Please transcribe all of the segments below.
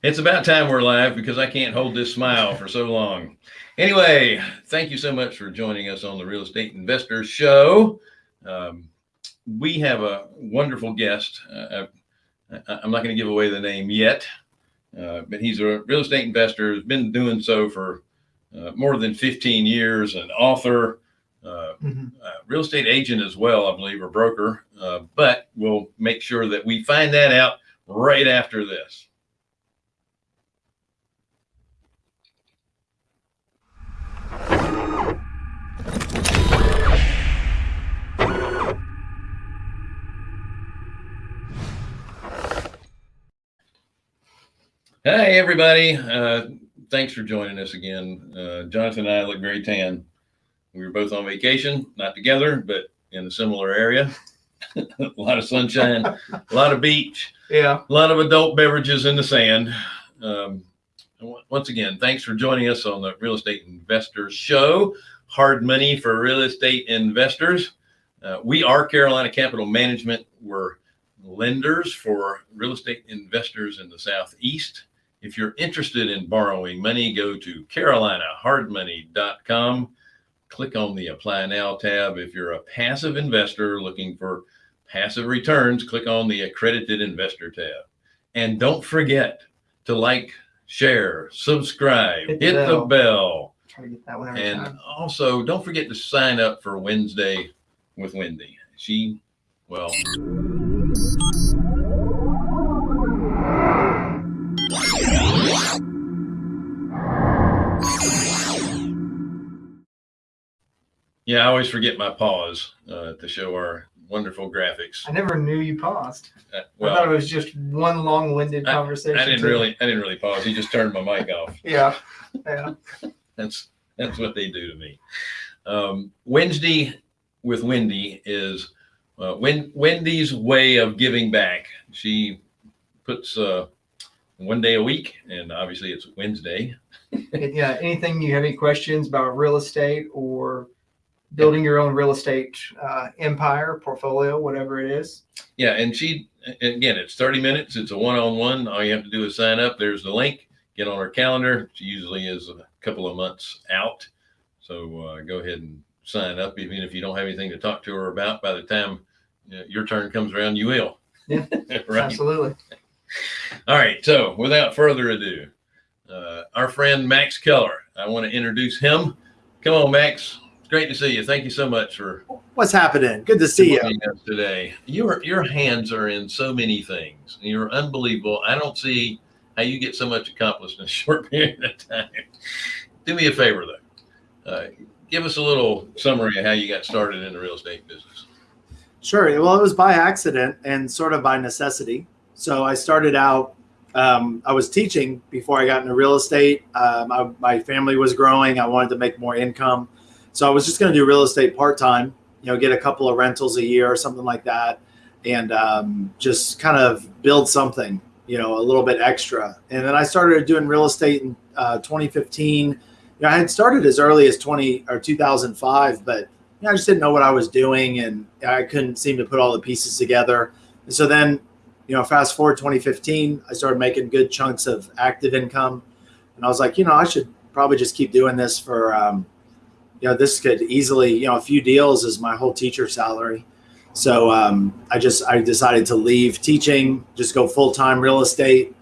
It's about time we're live because I can't hold this smile for so long. Anyway, thank you so much for joining us on the Real Estate Investor Show. Um, we have a wonderful guest. Uh, I, am not going to give away the name yet, uh, but he's a real estate investor, has been doing so for uh, more than 15 years, an author, uh, mm-hmm. real estate agent as well, I believe, or broker. Uh, but we'll make sure that we find that out right after this. Hey, everybody. Uh, thanks for joining us again. Uh, Jonathan and I look very tan. We were both on vacation, not together, but in a similar area. a lot of sunshine, a lot of beach. Yeah. A lot of adult beverages in the sand. Um, once again, thanks for joining us on the Real Estate Investors Show. Hard money for real estate investors. Uh, we are Carolina Capital Management. We're lenders for real estate investors in the Southeast. If you're interested in borrowing money, go to carolinahardmoney.com. Click on the Apply Now tab. If you're a passive investor looking for passive returns, click on the Accredited Investor tab. And don't forget to like, share, subscribe, hit, hit the bell. Bell. and time. also, don't forget to sign up for Wednesday with Wendy. She, well, Yeah, I always forget my pause uh, to show our wonderful graphics. I never knew you paused. Uh, well, I thought it was just one long-winded conversation. I didn't too. really, I didn't really pause. He just turned my mic off. Yeah, yeah. that's that's what they do to me. Um, Wednesday with Wendy is uh, Wendy's way of giving back. She puts uh, one day a week, and obviously it's Wednesday. yeah. Anything you have any questions about real estate or building your own real estate uh, empire, portfolio, whatever it is. Yeah, and she again, it's 30 minutes. It's a one-on-one. All you have to do is sign up. There's the link. Get on her calendar. She usually is a couple of months out, so uh, go ahead and sign up. Even if you don't have anything to talk to her about, by the time you know, your turn comes around, you will. Yeah, right? absolutely. All right. So, without further ado, uh, our friend Max Keller. I want to introduce him. Come on, Max great to see you. Thank you so much for what's happening. Good to see you today. Your your hands are in so many things. You're unbelievable. I don't see how you get so much accomplished in a short period of time. Do me a favor though. Uh, give us a little summary of how you got started in the real estate business. Sure. Well, it was by accident and sort of by necessity. So I started out. Um, I was teaching before I got into real estate. Um, my family was growing. I wanted to make more income. So I was just going to do real estate part time, you know, get a couple of rentals a year or something like that, and um, just kind of build something, you know, a little bit extra. And then I started doing real estate in uh, 2015. You know, I had started as early as 20 or 2005, but you know, I just didn't know what I was doing, and I couldn't seem to put all the pieces together. And so then, you know, fast forward 2015, I started making good chunks of active income, and I was like, you know, I should probably just keep doing this for um, you know, this could easily, you know, a few deals is my whole teacher salary. So um, I just I decided to leave teaching, just go full time real estate,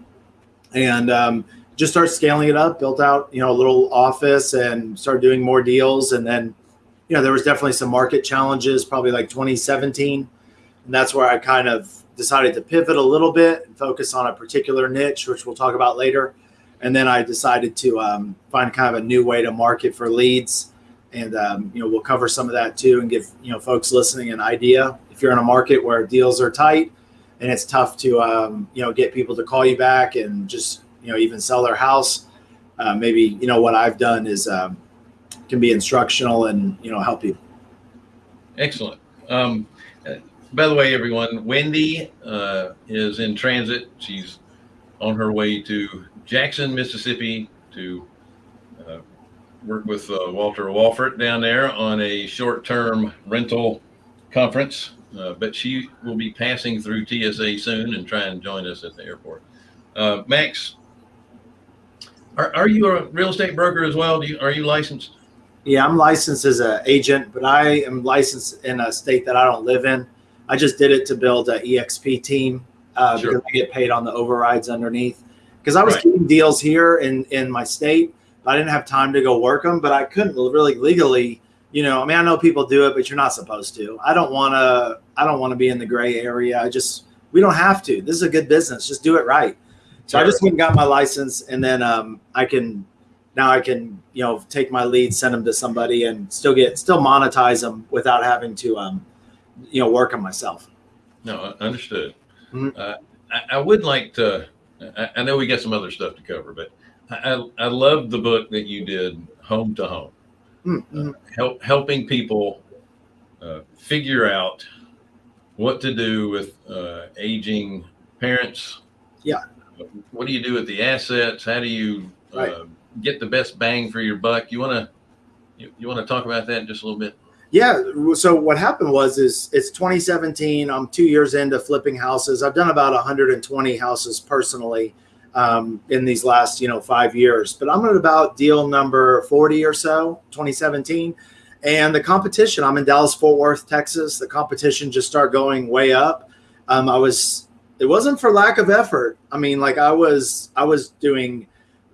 and um, just start scaling it up. Built out, you know, a little office and started doing more deals. And then, you know, there was definitely some market challenges, probably like 2017, and that's where I kind of decided to pivot a little bit and focus on a particular niche, which we'll talk about later. And then I decided to um, find kind of a new way to market for leads and um, you know we'll cover some of that too and give you know folks listening an idea. If you're in a market where deals are tight and it's tough to um, you know get people to call you back and just you know even sell their house uh, maybe you know what i've done is um, can be instructional and you know help you. Excellent. Um, by the way everyone wendy uh, is in transit. She's on her way to jackson mississippi to work with uh, Walter Wolfert down there on a short-term rental conference, uh, but she will be passing through TSA soon and try and join us at the airport. Uh, Max, Are, are you a real estate broker as well? Do you, are you licensed? Yeah, I'm licensed as an agent, but I am licensed in a state that I don't live in. I just did it to build a EXP team uh, Sure. because I get paid on the overrides underneath. Because I was Right. deals here in in my state, I didn't have time to go work them. But I couldn't really legally, you know. I mean, I know people do it, but you're not supposed to. I don't want to. I don't want to be in the gray area. I just we don't have to. This is a good business. Just do it right. So I just went and got my license, and then um, I can now I can you know take my leads, send them to somebody, and still get still monetize them without having to um, you know work on myself. No, understood. Mhm. Uh, I, I would like to. I, I know we got some other stuff to cover, but I, I, love the book that you did, Home to Home, Mm-hmm. help helping people uh, figure out what to do with uh, aging parents. Yeah. What do you do with the assets? How do you uh, Right. get the best bang for your buck? You want to you, you want to talk about that just a little bit? Yeah. So what happened was is it's 2017. I'm two years into flipping houses. I've done about 120 houses personally um, in these last you know five years, but I'm at about deal number 40 or so, 2017. And the competition, I'm in Dallas Fort Worth, Texas. The competition just started going way up. Um, I was, it wasn't for lack of effort. I mean, like I was, I was doing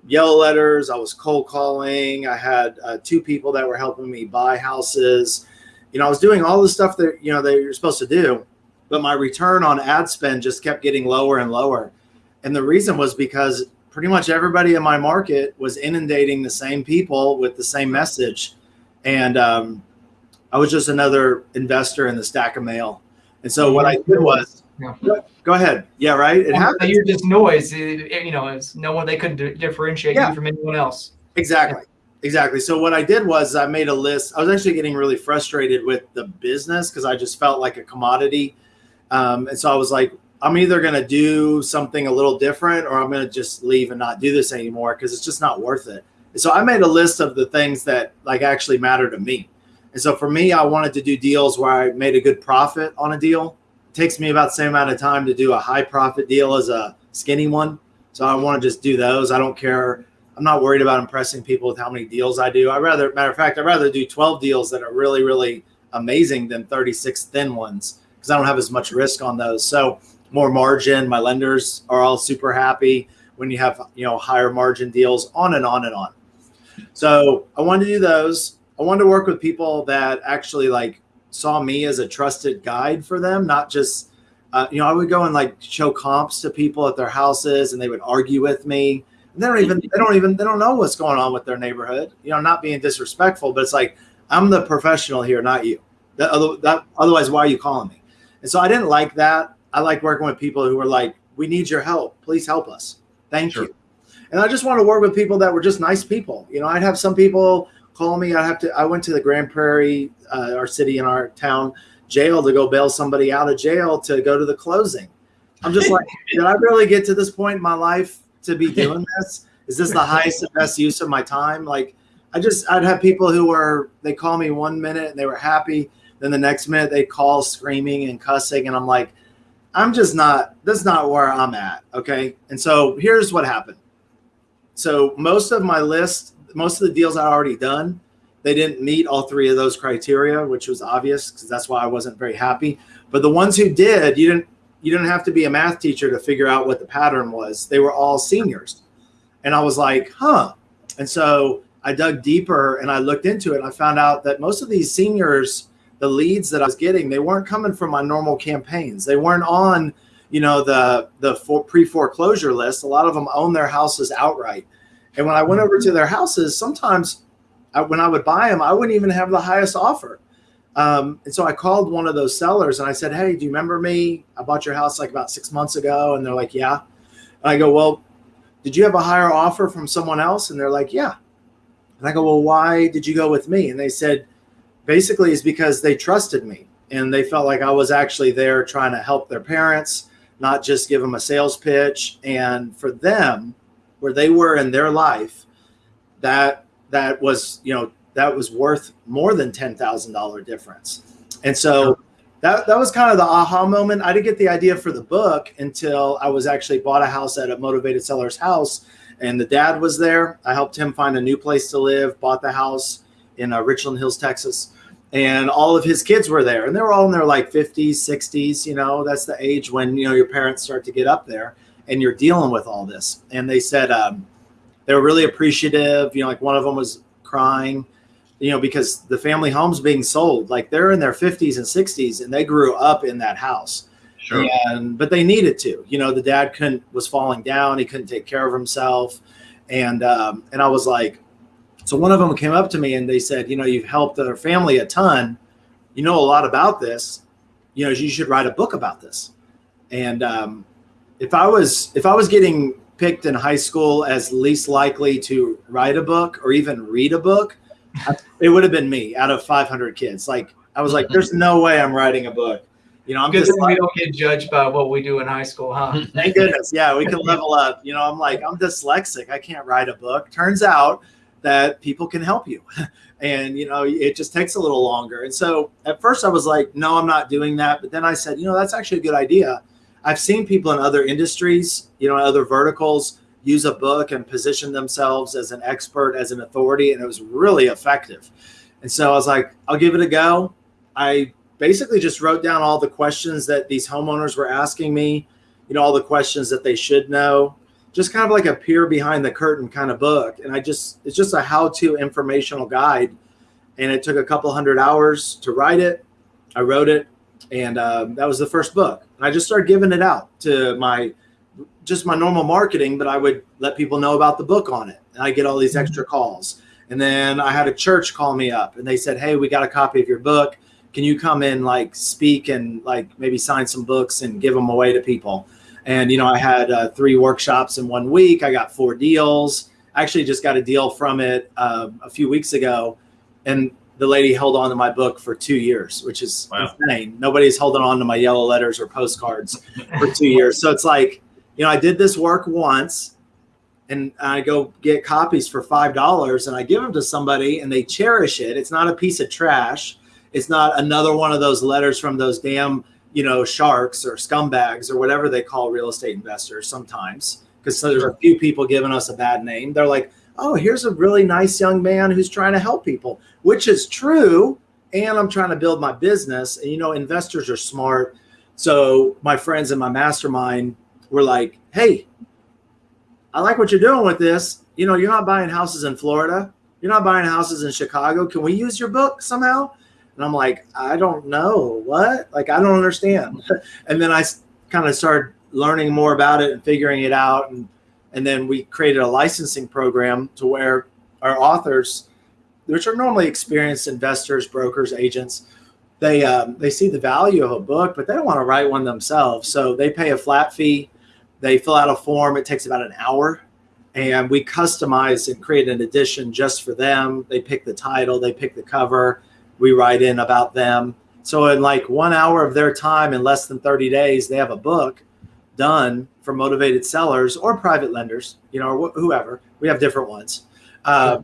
yellow letters. I was cold calling. I had uh, two people that were helping me buy houses. You know, I was doing all the stuff that you know that you're supposed to do, but my return on ad spend just kept getting lower and lower. And the reason was because pretty much everybody in my market was inundating the same people with the same message, and um, I was just another investor in the stack of mail. And so what I did was, Yeah. go ahead, yeah, right, it Well, happens. You're just noise. It- you know, it's no one they couldn't di- differentiate Yeah. you from anyone else. Exactly. Exactly. So what I did was I made a list. I was actually getting really frustrated with the business because I just felt like a commodity. Um, and so I was like, I'm either going to do something a little different or I'm going to just leave and not do this anymore because it's just not worth it. So I made a list of the things that like actually matter to me. And so for me, I wanted to do deals where I made a good profit on a deal. It takes me about the same amount of time to do a high profit deal as a skinny one. So I want to just do those. I don't care I'm not worried about impressing people with how many deals I do. I rather, matter of fact, I'd rather do 12 deals that are really, really amazing than 36 thin ones because I don't have as much risk on those. So more margin. My lenders are all super happy when you have you know higher margin deals, on and on and on. So I wanted to do those. I wanted to work with people that actually like saw me as a trusted guide for them, not just uh, you know I would go and like show comps to people at their houses, and they would argue with me And they don't even they don't even they don't know what's going on with their neighborhood you know not being disrespectful but it's like i'm the professional here not you that, that otherwise why are you calling me and so i didn't like that i like working with people who are like we need your help please help us thank Sure. you and i just want to work with people that were just nice people you know i'd have some people call me i have to i went to the grand prairie uh, our city in our town jail to go bail somebody out of jail to go to the closing i'm just like did i really get to this point in my life to be doing this? Is this the highest and best use of my time? Like, I just, I'd have people who were, they call me one minute and they were happy. Then the next minute they call screaming and cussing. And I'm like, I'm just not, that's not where I'm at. Okay. And so here's what happened. So most of my list, most of the deals I already done, they didn't meet all three of those criteria, which was obvious because that's why I wasn't very happy. But the ones who did, you didn't, you didn't have to be a math teacher to figure out what the pattern was. They were all seniors. And I was like, huh. And so I dug deeper and I looked into it and I found out that most of these seniors, the leads that I was getting, they weren't coming from my normal campaigns. They weren't on, you know, the the for, pre-foreclosure list. A lot of them own their houses outright. And when I went over to their houses, sometimes I, when I would buy them, I wouldn't even have the highest offer. Um, and so I called one of those sellers and I said, Hey, do you remember me? I bought your house like about six months ago. And they're like, Yeah. And I go, Well, did you have a higher offer from someone else? And they're like, Yeah. And I go, Well, why did you go with me? And they said, Basically, is because they trusted me and they felt like I was actually there trying to help their parents, not just give them a sales pitch. And for them, where they were in their life, that that was, you know, that was worth more than ten thousand dollar difference. And so that that was kind of the aha moment. I didn't get the idea for the book until I was actually bought a house at a motivated seller's house, and the dad was there. I helped him find a new place to live. Bought the house in uh, Richland Hills, Texas, and all of his kids were there, and they were all in their like 50s, 60s. You know, that's the age when you know your parents start to get up there, and you're dealing with all this. And they said um, they were really appreciative. You know, like one of them was crying you know, because the family home's being sold. Like they're in their 50s and 60s and they grew up in that house. Sure. And but they needed to. You know, the dad couldn't was falling down, he couldn't take care of himself. And um, and I was like, so one of them came up to me and they said, you know, you've helped their family a ton. You know a lot about this. You know, you should write a book about this. And um, if I was if I was getting picked in high school as least likely to write a book or even read a book, it would have been me out of 500 kids. Like I was like, there's no way I'm writing a book. You know, I'm Good just thing we don't get judged by what we do in high school, huh? thank goodness. Yeah, we can level up. You know, I'm like, I'm dyslexic. I can't write a book. Turns out that people can help you. And, you know, it just takes a little longer. And so at first I was like, no, I'm not doing that. But then I said, you know, that's actually a good idea. I've seen people in other industries, you know, other verticals use a book and position themselves as an expert, as an authority. And it was really effective. And so I was like, I'll give it a go. I basically just wrote down all the questions that these homeowners were asking me, you know, all the questions that they should know, just kind of like a peer behind the curtain kind of book. And I just, it's just a how to informational guide. And it took a couple hundred hours to write it. I wrote it. And um, that was the first book. And I just started giving it out to my, just my normal marketing, but I would let people know about the book on it. And I get all these extra calls. And then I had a church call me up and they said, Hey, we got a copy of your book. Can you come in, like, speak and like maybe sign some books and give them away to people? And, you know, I had uh, three workshops in one week. I got four deals. I actually just got a deal from it uh, a few weeks ago. And the lady held on to my book for two years, which is Wow. insane. Nobody's holding on to my yellow letters or postcards for two years. So it's like, you know, I did this work once and I go get copies for five dollars and I give them to somebody and they cherish it. It's not a piece of trash. It's not another one of those letters from those damn, you know, sharks or scumbags or whatever they call real estate investors sometimes. Because so there's a few people giving us a bad name. They're like, oh, here's a really nice young man who's trying to help people, which is true. And I'm trying to build my business. And you know, investors are smart. So my friends in my mastermind were like, hey, I like what you're doing with this. You know, you're not buying houses in Florida. You're not buying houses in Chicago. Can we use your book somehow? And I'm like, I don't know what. Like, I don't understand. and then I kind of started learning more about it and figuring it out. And and then we created a licensing program to where our authors, which are normally experienced investors, brokers, agents, they um, they see the value of a book, but they don't want to write one themselves. So they pay a flat fee. They fill out a form. It takes about an hour, and we customize and create an edition just for them. They pick the title, they pick the cover. We write in about them. So in like one hour of their time, in less than thirty days, they have a book done for motivated sellers or private lenders, you know, or wh- whoever. We have different ones. Uh,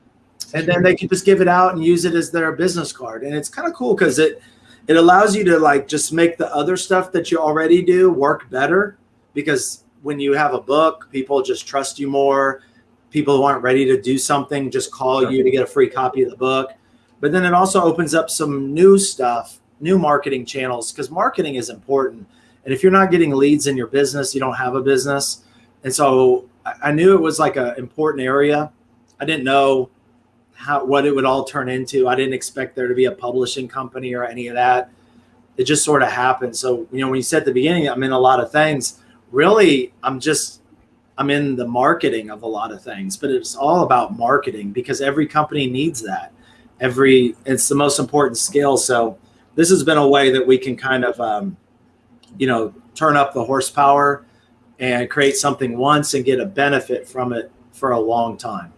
and then they can just give it out and use it as their business card. And it's kind of cool because it it allows you to like just make the other stuff that you already do work better because when you have a book, people just trust you more. People who aren't ready to do something just call you to get a free copy of the book. But then it also opens up some new stuff, new marketing channels because marketing is important. And if you're not getting leads in your business, you don't have a business. And so I knew it was like an important area. I didn't know how what it would all turn into. I didn't expect there to be a publishing company or any of that. It just sort of happened. So, you know, when you said at the beginning, I'm in a lot of things. Really, I'm just I'm in the marketing of a lot of things, but it's all about marketing because every company needs that. Every it's the most important skill. So this has been a way that we can kind of um, you know turn up the horsepower and create something once and get a benefit from it for a long time.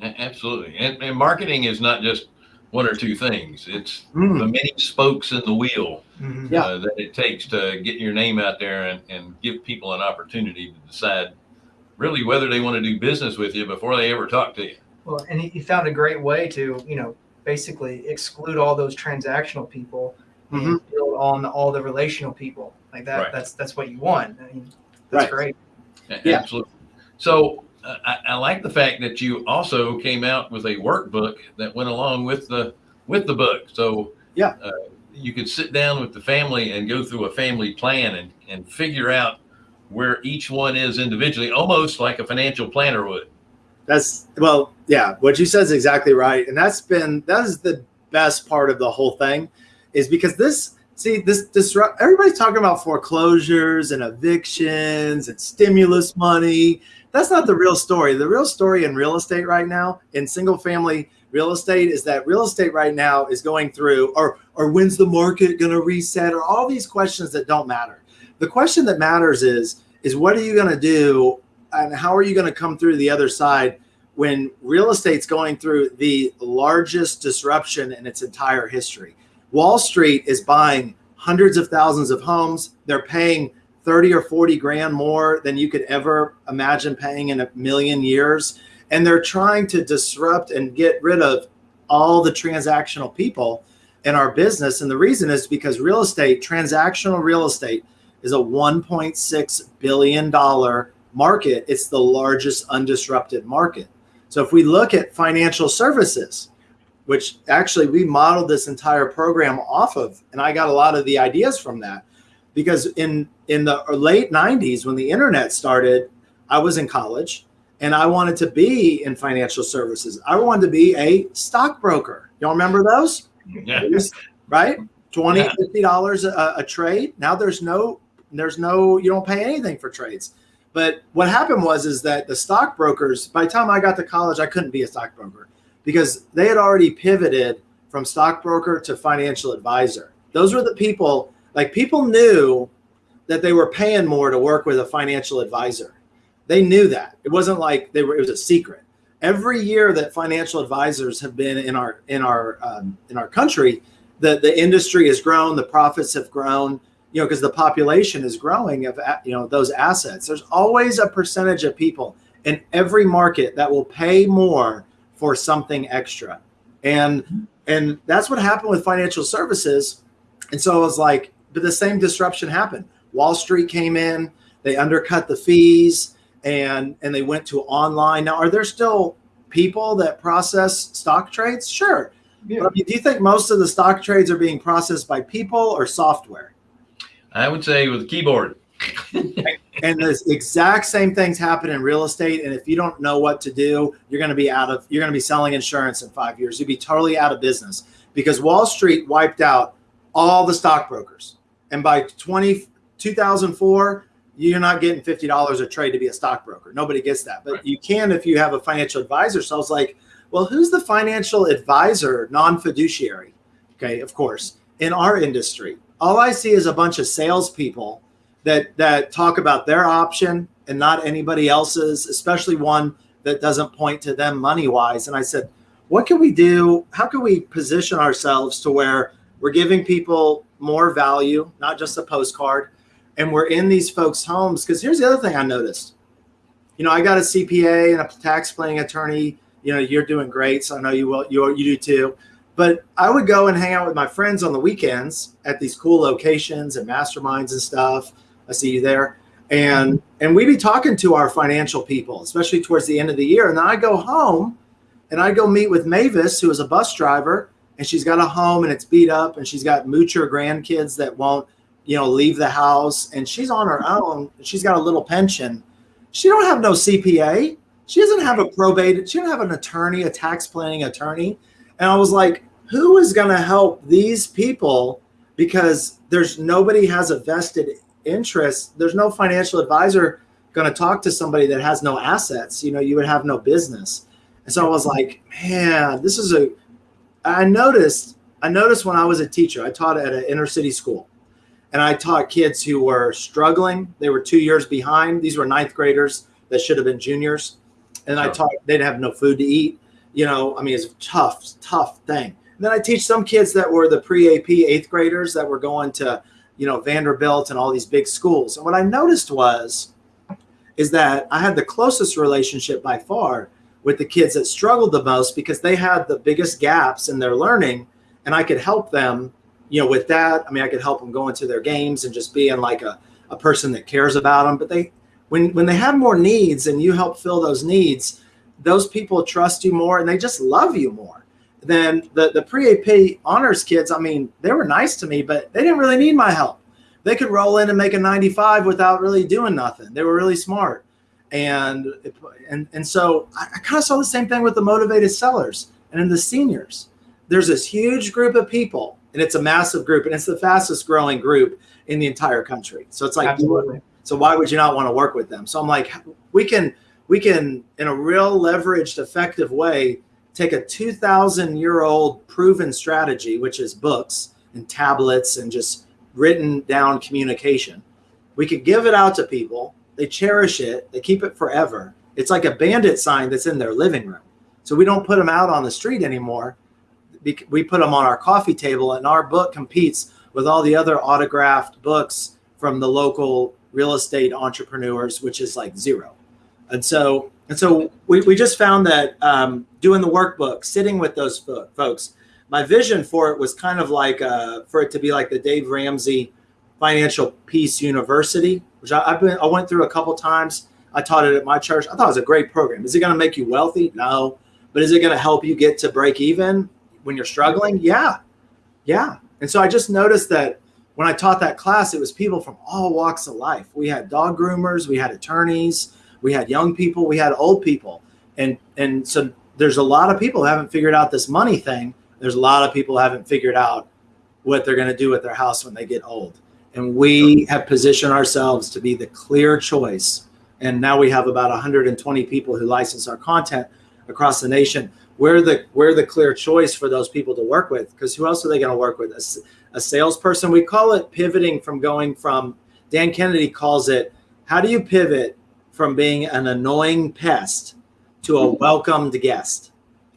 Absolutely. And, and marketing is not just one or two things. It's Mm. the many spokes in the wheel Mhm. Yeah. uh, that it takes to get your name out there and, and give people an opportunity to decide really whether they want to do business with you before they ever talk to you. Well, and he, he found a great way to, you know, basically exclude all those transactional people Mhm. and build on all the relational people like that. Right. That's that's what you want. I mean, that's Right. great. A- Yeah. Absolutely. So uh, I, I like the fact that you also came out with a workbook that went along with the with the book. So Yeah. uh, you could sit down with the family and go through a family plan and and figure out where each one is individually, almost like a financial planner would. That's well, yeah. What you said is exactly right, and that's been that is the best part of the whole thing, is because this see this disrupt. Everybody's talking about foreclosures and evictions and stimulus money. That's not the real story. The real story in real estate right now, in single family real estate, is that real estate right now is going through, or or when's the market going to reset, or all these questions that don't matter. The question that matters is is what are you going to do and how are you going to come through the other side when real estate's going through the largest disruption in its entire history? Wall Street is buying hundreds of thousands of homes. They're paying 30 or 40 grand more than you could ever imagine paying in a million years. And they're trying to disrupt and get rid of all the transactional people in our business. And the reason is because real estate, transactional real estate, is a $1.6 billion market. It's the largest undisrupted market. So if we look at financial services, which actually we modeled this entire program off of, and I got a lot of the ideas from that because in in the late 90s when the internet started, I was in college and I wanted to be in financial services. I wanted to be a stockbroker. Y'all remember those? Yeah. right? 20 50 dollars a, a trade. Now there's no there's no you don't pay anything for trades. But what happened was is that the stockbrokers by the time I got to college I couldn't be a stockbroker because they had already pivoted from stockbroker to financial advisor. Those were the people like people knew that they were paying more to work with a financial advisor. They knew that. It wasn't like they were it was a secret. Every year that financial advisors have been in our in our um, in our country, the the industry has grown, the profits have grown, you know, because the population is growing of you know those assets. There's always a percentage of people in every market that will pay more for something extra, and and that's what happened with financial services. And so it was like, but the same disruption happened. Wall Street came in, they undercut the fees, and and they went to online. Now, are there still people that process stock trades? Sure. Yeah. But I mean, do you think most of the stock trades are being processed by people or software? I would say with a keyboard. And the exact same things happen in real estate. And if you don't know what to do, you're going to be out of, you're going to be selling insurance in five years. You'll be totally out of business because Wall Street wiped out all the stockbrokers. And by 20, 2004, you're not getting $50 a trade to be a stockbroker. Nobody gets that. But Right. you can if you have a financial advisor. So I was like, well, who's the financial advisor, non fiduciary? Okay, of course, in our industry. All I see is a bunch of salespeople that that talk about their option and not anybody else's, especially one that doesn't point to them money wise. And I said, what can we do? How can we position ourselves to where we're giving people more value, not just a postcard, and we're in these folks' homes? Because here's the other thing I noticed. You know, I got a CPA and a tax planning attorney. You know, you're doing great, so I know you will. You you do too. But I would go and hang out with my friends on the weekends at these cool locations and masterminds and stuff. I see you there. And and we'd be talking to our financial people, especially towards the end of the year. And then I go home and I go meet with Mavis, who is a bus driver, and she's got a home and it's beat up, and she's got moocher grandkids that won't, you know, leave the house, and she's on her own. She's got a little pension. She don't have no CPA. She doesn't have a probate. She doesn't have an attorney, a tax planning attorney. And I was like, who is going to help these people? Because there's nobody has a vested interest. There's no financial advisor going to talk to somebody that has no assets. You know, you would have no business. And so I was like, man, this is a. I noticed. I noticed when I was a teacher, I taught at an inner city school, and I taught kids who were struggling. They were two years behind. These were ninth graders that should have been juniors, and I taught they'd have no food to eat. You know, I mean, it's a tough, tough thing. And then I teach some kids that were the pre AP eighth graders that were going to, you know, Vanderbilt and all these big schools. And what I noticed was, is that I had the closest relationship by far with the kids that struggled the most because they had the biggest gaps in their learning, and I could help them, you know, with that, I mean, I could help them go into their games and just being like a, a person that cares about them. But they, when when they have more needs and you help fill those needs, those people trust you more and they just love you more. Then the the pre-AP honors kids, I mean, they were nice to me, but they didn't really need my help. They could roll in and make a 95 without really doing nothing. They were really smart. And and and so I, I kind of saw the same thing with the motivated sellers and in the seniors. There's this huge group of people, and it's a massive group, and it's the fastest growing group in the entire country. So it's like Absolutely. so why would you not want to work with them? So I'm like, we can we can in a real leveraged, effective way take a 2,000 year old proven strategy, which is books and tablets and just written down communication. We could give it out to people. They cherish it. They keep it forever. It's like a bandit sign that's in their living room. So we don't put them out on the street anymore. We put them on our coffee table, and our book competes with all the other autographed books from the local real estate entrepreneurs, which is like zero. And so, and so we, we just found that um, doing the workbook, sitting with those fo- folks, my vision for it was kind of like uh, for it to be like the Dave Ramsey Financial Peace University, which I, I've been I went through a couple times. I taught it at my church. I thought it was a great program. Is it going to make you wealthy? No, but is it going to help you get to break even when you're struggling? Yeah, yeah. And so I just noticed that when I taught that class, it was people from all walks of life. We had dog groomers, we had attorneys, we had young people, we had old people, and and so there's a lot of people who haven't figured out this money thing. There's a lot of people who haven't figured out what they're going to do with their house when they get old. And we have positioned ourselves to be the clear choice. And now we have about 120 people who license our content across the nation. We're the we're the clear choice for those people to work with because who else are they going to work with? A, a salesperson. We call it pivoting from going from Dan Kennedy calls it how do you pivot from being an annoying pest to a welcomed guest?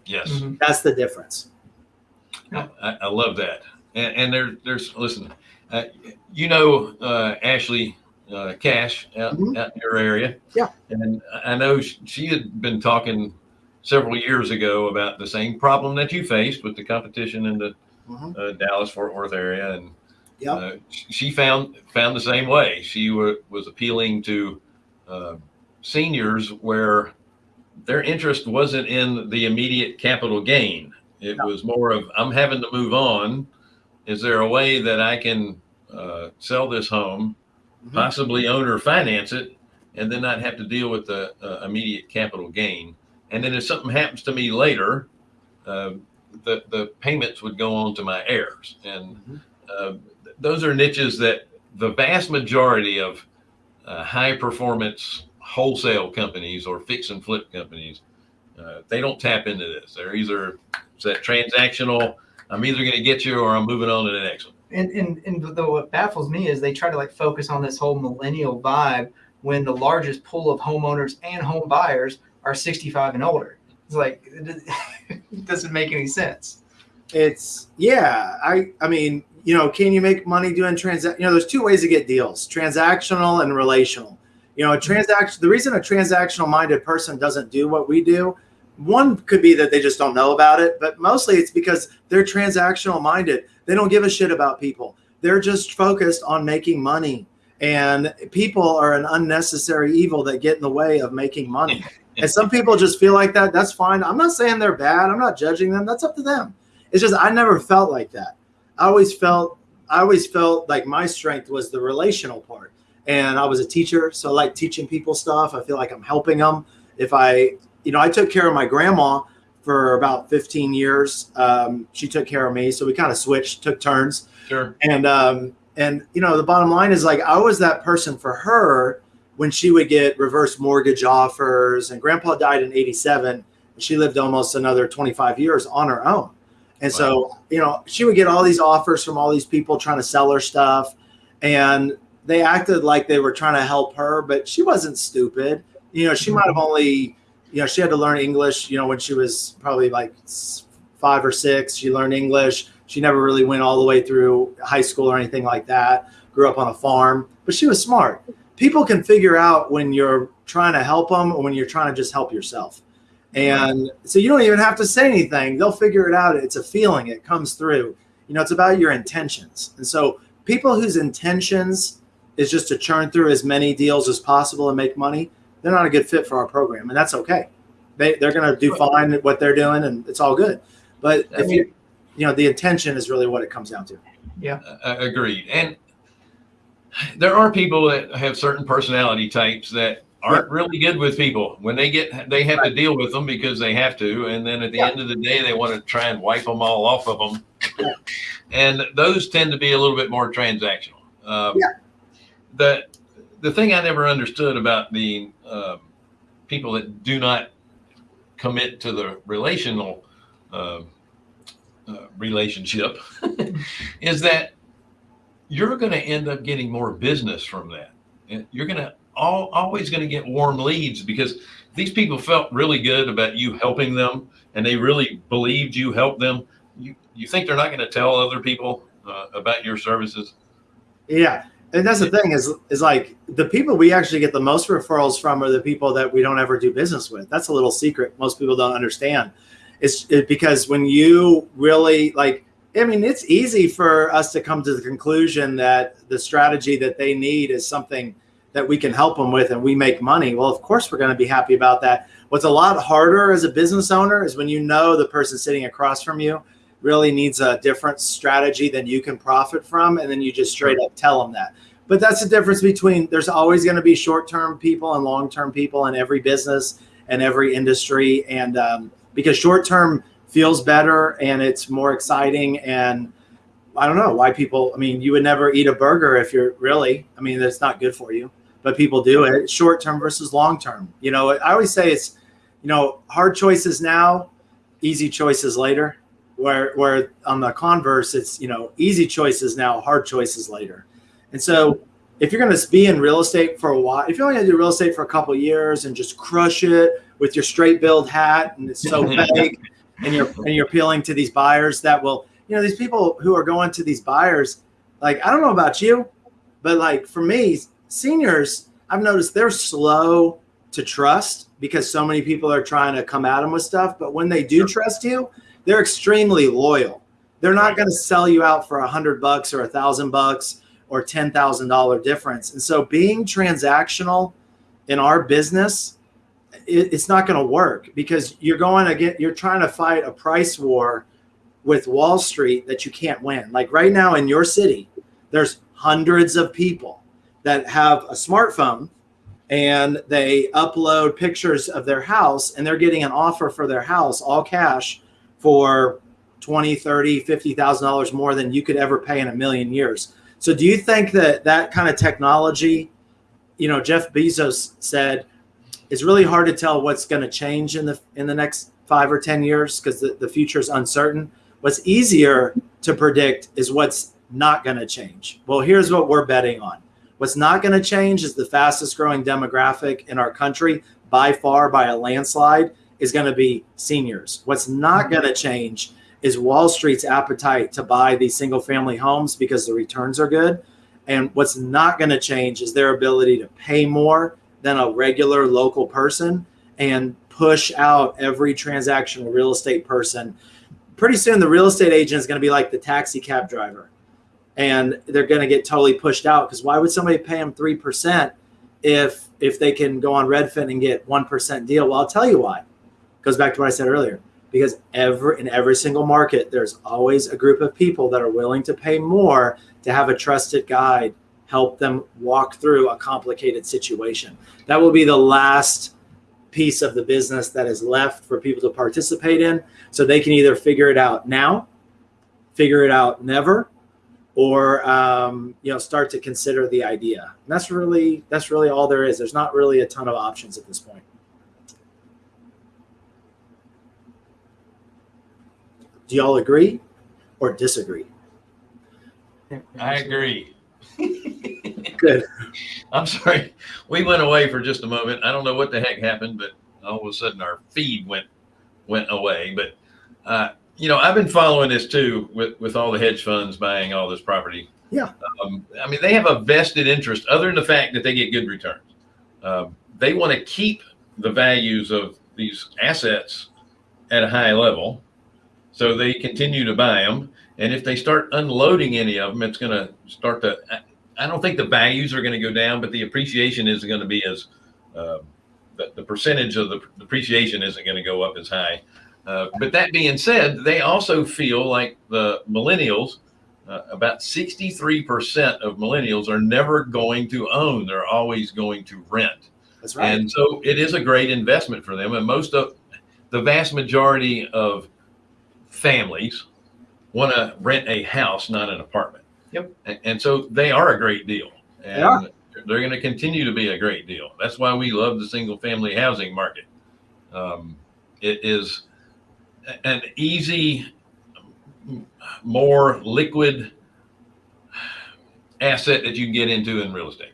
Yes. Mhm. That's the difference. I, I love that. And, and there, there's, listen, uh, you know, uh, Ashley uh, Cash out, Mhm. out in your area. Yeah. And I know she had been talking several years ago about the same problem that you faced with the competition in the Mhm. uh, Dallas Fort Worth area. And Yep. uh, she found, found the same way. She wa was appealing to uh, seniors where their interest wasn't in the immediate capital gain. It was more of, I'm having to move on. Is there a way that I can uh, sell this home, Mhm. possibly own or finance it, and then not have to deal with the uh, immediate capital gain? And then if something happens to me later, uh, the, the payments would go on to my heirs. And Mhm. uh, th- those are niches that the vast majority of uh, high performance wholesale companies or fix and flip companies, uh, they don't tap into this. They're either it's that transactional, I'm either going to get you or I'm moving on to the next one. And, and and the, what baffles me is they try to like focus on this whole millennial vibe when the largest pool of homeowners and home buyers are 65 and older. It's like it, it doesn't make any sense. It's yeah. I I mean, you know, can you make money doing transact? You know, there's two ways to get deals: transactional and relational. You know, a mm-hmm. transaction. The reason a transactional minded person doesn't do what we do, one could be that they just don't know about it, but mostly it's because they're transactional minded. They don't give a shit about people. They're just focused on making money. And people are an unnecessary evil that get in the way of making money. and some people just feel like that. That's fine. I'm not saying they're bad. I'm not judging them. That's up to them. It's just I never felt like that. I always felt I always felt like my strength was the relational part. And I was a teacher, so I like teaching people stuff. I feel like I'm helping them. If I, you know, I took care of my grandma for about 15 years. Um, she took care of me, so we kind of switched, took turns. Sure. And um, and you know, the bottom line is like I was that person for her when she would get reverse mortgage offers. And Grandpa died in '87, and she lived almost another 25 years on her own. And so, you know, she would get all these offers from all these people trying to sell her stuff, and they acted like they were trying to help her, but she wasn't stupid. You know, she might have mm-hmm. only, you know, she had to learn English. You know, when she was probably like five or six, she learned English. She never really went all the way through high school or anything like that. Grew up on a farm, but she was smart. People can figure out when you're trying to help them or when you're trying to just help yourself. And so you don't even have to say anything. They'll figure it out. It's a feeling. It comes through. You know, it's about your intentions. And so people whose intentions is just to churn through as many deals as possible and make money, they're not a good fit for our program, and that's okay. They they're going to do fine at what they're doing, and it's all good. But I if you you know the intention is really what it comes down to. Yeah. Uh, agreed. And there are people that have certain personality types that aren't really good with people when they get they have to deal with them because they have to and then at the Yeah. end of the day they want to try and wipe them all off of them Yeah. and those tend to be a little bit more transactional um, Yeah. the the thing i never understood about the um, people that do not commit to the relational um uh, relationship is that you're going to end up getting more business from that. You're going to all, always going to get warm leads because these people felt really good about you helping them and they really believed you helped them. You, you think they're not going to tell other people uh, about your services? Yeah. And that's the thing is is like the people we actually get the most referrals from are the people that we don't ever do business with. That's a little secret most people don't understand. It's it, because when you really like I mean it's easy for us to come to the conclusion that the strategy that they need is something that we can help them with and we make money. Well, of course we're going to be happy about that. What's a lot harder as a business owner is when you know the person sitting across from you really needs a different strategy than you can profit from and then you just straight up tell them that but that's the difference between there's always going to be short-term people and long-term people in every business and every industry and um, because short-term feels better and it's more exciting and i don't know why people i mean you would never eat a burger if you're really i mean that's not good for you but people do it short-term versus long-term. You know i always say it's you know hard choices now easy choices later where where on the converse it's you know easy choices now hard choices later. And so if you're going to be in real estate for a while if you're only going to do real estate for a couple of years and just crush it with your straight build hat and it's so fake and you're and you're appealing to these buyers that will you know these people who are going to these buyers like i don't know about you but like for me seniors i've noticed they're slow to trust because so many people are trying to come at them with stuff but when they do trust you they're extremely loyal. They're not going to sell you out for a hundred bucks or a thousand bucks or ten thousand dollar difference. And so, being transactional in our business, it, it's not going to work because you're going to get you're trying to fight a price war with Wall Street that you can't win. Like right now in your city, there's hundreds of people that have a smartphone and they upload pictures of their house and they're getting an offer for their house all cash for 20 30 50000 dollars more than you could ever pay in a million years so do you think that that kind of technology you know jeff bezos said it's really hard to tell what's going to change in the in the next five or ten years because the, the future is uncertain what's easier to predict is what's not going to change well here's what we're betting on what's not going to change is the fastest growing demographic in our country by far by a landslide is going to be seniors. What's not mm-hmm. going to change is Wall Street's appetite to buy these single family homes because the returns are good. And what's not going to change is their ability to pay more than a regular local person and push out every transactional real estate person. Pretty soon, the real estate agent is going to be like the taxi cab driver. And they're going to get totally pushed out because why would somebody pay them 3% if if they can go on Redfin and get 1% deal? Well, I'll tell you why goes back to what I said earlier. Because every in every single market, there's always a group of people that are willing to pay more to have a trusted guide help them walk through a complicated situation. That will be the last piece of the business that is left for people to participate in. So they can either figure it out now, figure it out never, or um, you know start to consider the idea. And that's really that's really all there is. There's not really a ton of options at this point. Do y'all agree or disagree? I agree. Good. I'm sorry. We went away for just a moment. I don't know what the heck happened, but all of a sudden our feed went went away. But uh, you know, I've been following this too with with all the hedge funds buying all this property. Yeah. Um, I mean, they have a vested interest, other than the fact that they get good returns. Um, they want to keep the values of these assets at a high level. So they continue to buy them. And if they start unloading any of them, it's going to start to, I- don't think the values are going to go down, but the appreciation isn't going to be as, uh, the, the percentage of the depreciation isn't going to go up as high. Uh, but that being said, they also feel like the millennials, uh, about 63% of millennials are never going to own. They're always going to rent. That's right. And so it is a great investment for them. And most of the vast majority of families want to rent a house, not an apartment. Yep. And, and so they are a great deal. And they're going to continue to be a great deal. That's why we love the single family housing market. Um, it is an easy, more liquid asset that you can get into in real estate.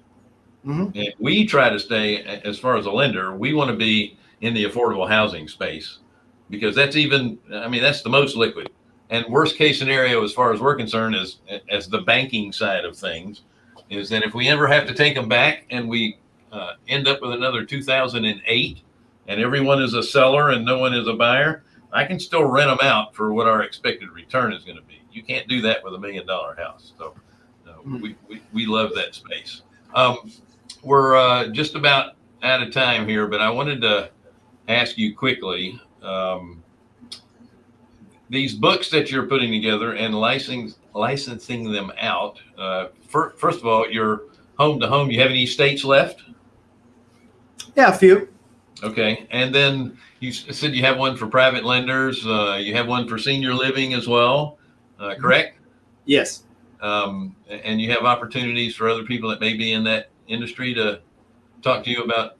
Mhm. And we try to stay, as far as a lender, we want to be in the affordable housing space because that's even, I mean, that's the most liquid. And worst case scenario, as far as we're concerned, is as the banking side of things, is that if we ever have to take them back and we uh, end up with another 2008 and everyone is a seller and no one is a buyer, I can still rent them out for what our expected return is going to be. You can't do that with a million dollar house. So uh, we, we, we love that space. Um, we're uh, just about out of time here, but I wanted to ask you quickly. Um, these books that you're putting together and licensing licensing them out. Uh, fir- first of all, you're home to home. You have any states left? Yeah, a few. Okay, and then you said you have one for private lenders. Uh, you have one for senior living as well, uh, correct? Yes. Um, and you have opportunities for other people that may be in that industry to talk to you about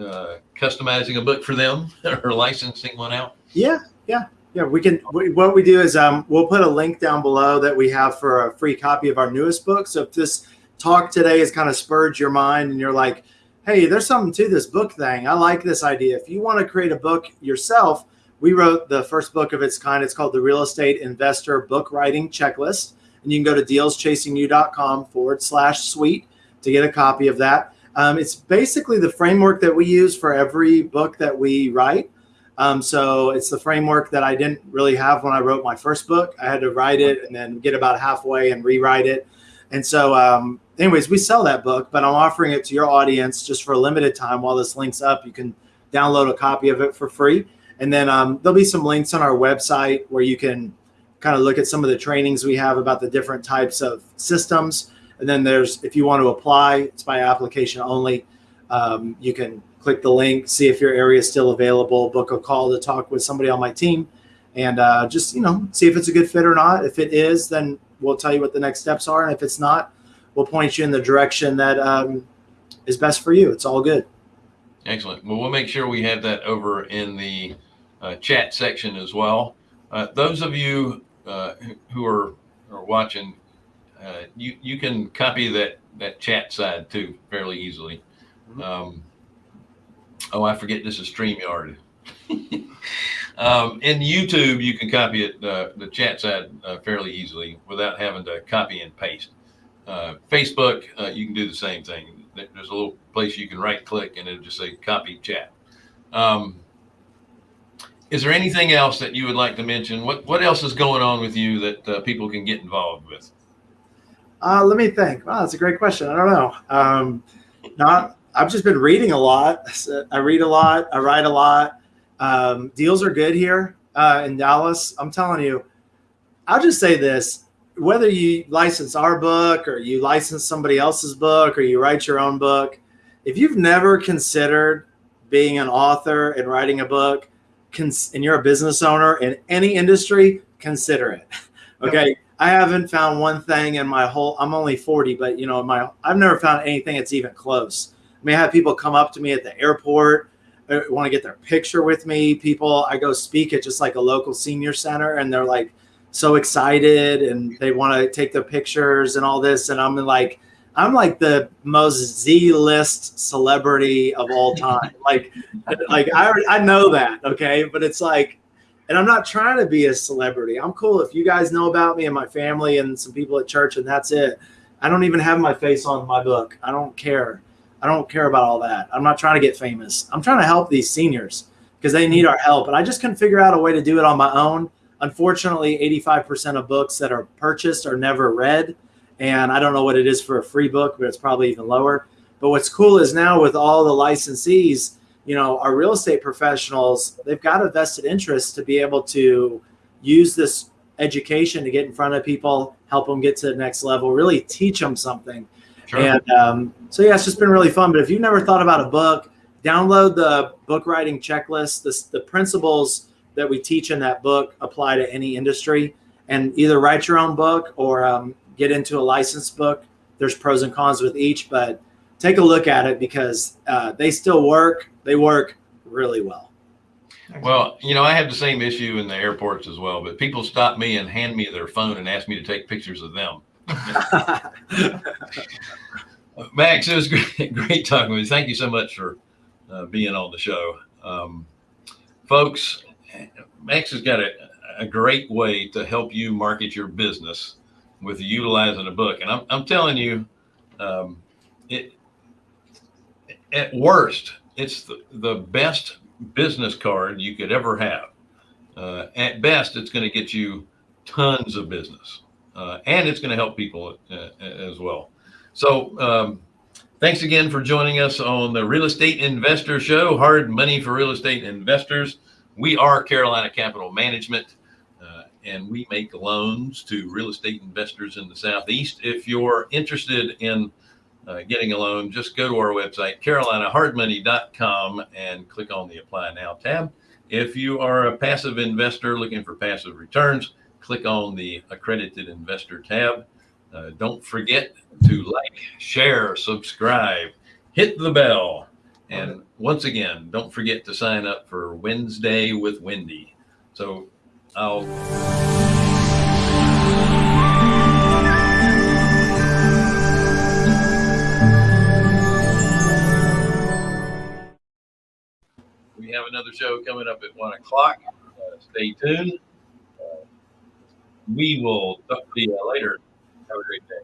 uh, customizing a book for them or licensing one out. Yeah, yeah, yeah. We can. We, what we do is um, we'll put a link down below that we have for a free copy of our newest book. So if this talk today has kind of spurred your mind and you're like, hey, there's something to this book thing. I like this idea. If you want to create a book yourself, we wrote the first book of its kind. It's called the Real Estate Investor Book Writing Checklist, and you can go to dealschasingyou.com forward slash suite to get a copy of that. Um, it's basically the framework that we use for every book that we write. Um, so it's the framework that I didn't really have when I wrote my first book. I had to write it and then get about halfway and rewrite it. And so, um, anyways, we sell that book, but I'm offering it to your audience just for a limited time while this link's up. You can download a copy of it for free. And then um, there'll be some links on our website where you can kind of look at some of the trainings we have about the different types of systems. And then there's, if you want to apply, it's by application only. Um, you can click the link, see if your area is still available, book a call to talk with somebody on my team, and uh, just you know see if it's a good fit or not. If it is, then we'll tell you what the next steps are, and if it's not, we'll point you in the direction that um, is best for you. It's all good. Excellent. Well, we'll make sure we have that over in the uh, chat section as well. Uh, those of you uh, who- are, are watching, uh, you you can copy that that chat side too fairly easily. Um, oh, I forget this is Streamyard. um, in YouTube, you can copy it uh, the chat side uh, fairly easily without having to copy and paste. Uh, Facebook, uh, you can do the same thing. There's a little place you can right click and it'll just say copy chat. Um, is there anything else that you would like to mention? What what else is going on with you that uh, people can get involved with? Uh, let me think. Wow, that's a great question. I don't know. Um, not. I've just been reading a lot. I read a lot. I write a lot. Um, deals are good here uh, in Dallas. I'm telling you. I'll just say this: whether you license our book or you license somebody else's book or you write your own book, if you've never considered being an author and writing a book, and you're a business owner in any industry, consider it. Okay. I haven't found one thing in my whole. I'm only 40, but you know, my I've never found anything that's even close. I mean, I have people come up to me at the airport, uh, want to get their picture with me. People, I go speak at just like a local senior center, and they're like so excited, and they want to take their pictures and all this, and I'm like, I'm like the most Z-list celebrity of all time. like, like I already- I know that, okay, but it's like and I'm not trying to be a celebrity. I'm cool if you guys know about me and my family and some people at church, and that's it. I don't even have my face on my book. I don't care. I don't care about all that. I'm not trying to get famous. I'm trying to help these seniors because they need our help. And I just couldn't figure out a way to do it on my own unfortunately, 85% of books that are purchased are never read. And I don't know what it is for a free book, but it's probably even lower. But what's cool is now with all the licensees, you know, our real estate professionals, they've got a vested interest to be able to use this education to get in front of people, help them get to the next level, really teach them something. Sure. And um, so, yeah, it's just been really fun. But if you've never thought about a book, download the book writing checklist. The, the principles that we teach in that book apply to any industry. And either write your own book or um, get into a licensed book. There's pros and cons with each, but take a look at it because uh, they still work. They work really well. Well, you know, I have the same issue in the airports as well, but people stop me and hand me their phone and ask me to take pictures of them. Max, it was great, great talking with you. Thank you so much for uh, being on the show. Um, folks, Max has got a, a great way to help you market your business with utilizing a book. And I'm, I'm telling you, um, it at worst, it's the, the best business card you could ever have. Uh, at best, it's going to get you tons of business, uh, and it's going to help people uh, as well. So, um, thanks again for joining us on the Real Estate Investor Show. Hard money for real estate investors. We are Carolina Capital Management, uh, and we make loans to real estate investors in the Southeast. If you're interested in uh, getting a loan, just go to our website, carolinahardmoney.com, and click on the Apply Now tab. If you are a passive investor looking for passive returns, click on the Accredited Investor tab. Uh, don't forget to like, share, subscribe, hit the bell. And once again, don't forget to sign up for Wednesday with Wendy. So I'll We have another show coming up at one o'clock. Uh, stay tuned. We will talk to you later. Have a great day.